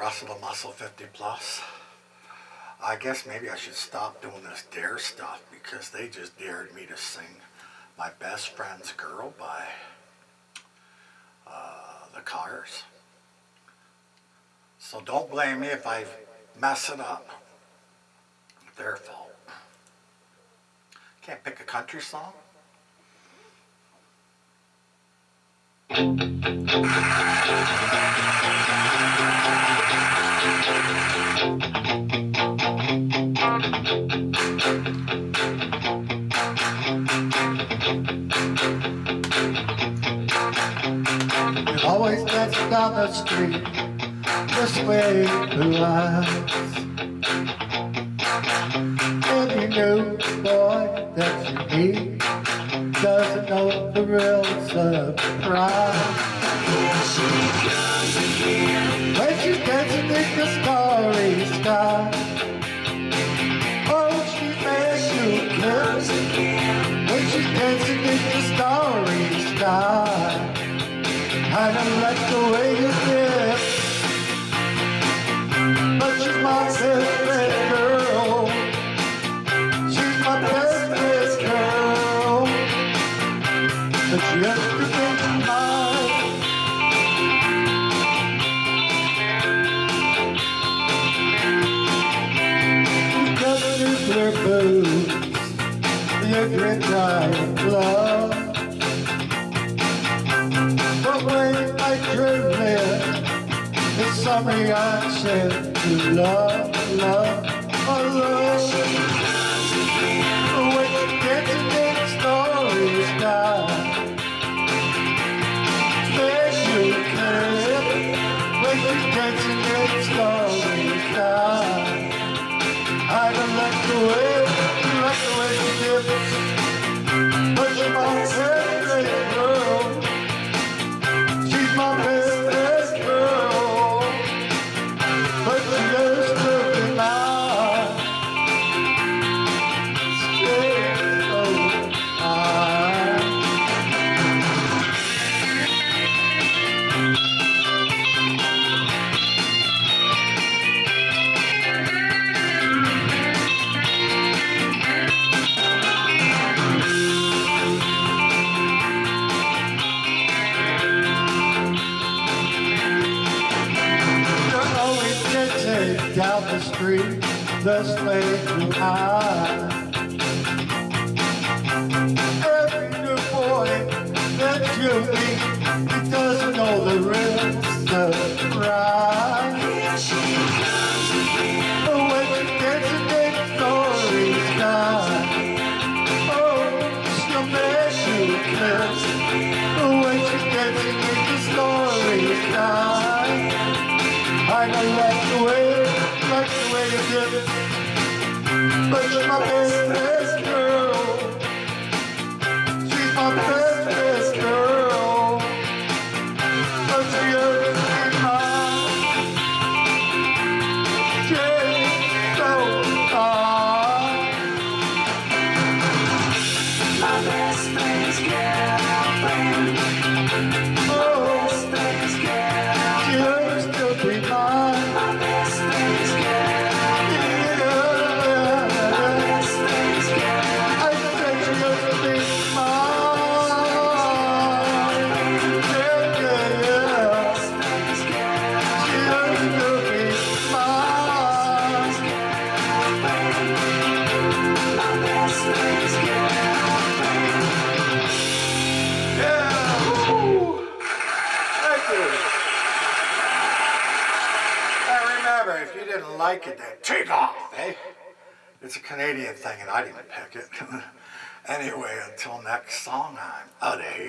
Russell the Muscle 50 Plus. I guess maybe I should stop doing this dare stuff because they just dared me to sing My Best Friend's Girl by uh, the Cars. So don't blame me if I mess it up. Their fault. Can't pick a country song? We always dancing down the street This way blue eyes Any new boy that you meet Doesn't know the real surprise. When she's dancing in the starry sky Oh, she makes you kiss When But she has to think mine She's got nuclear boots The great giant love but when I dream it, it's something I said to love, oh love. To the story sky, I don't like the way, down the street, the slave to high. Every new boy that you meet, he doesn't know the rhythms of right. But when you dancing oh, in the story oh, she'll make you kiss. But when she's dancing in the story. I don't But you're my best, like it, then take off, eh? It's a Canadian thing and I didn't pick it. anyway, until next song, I'm out of here.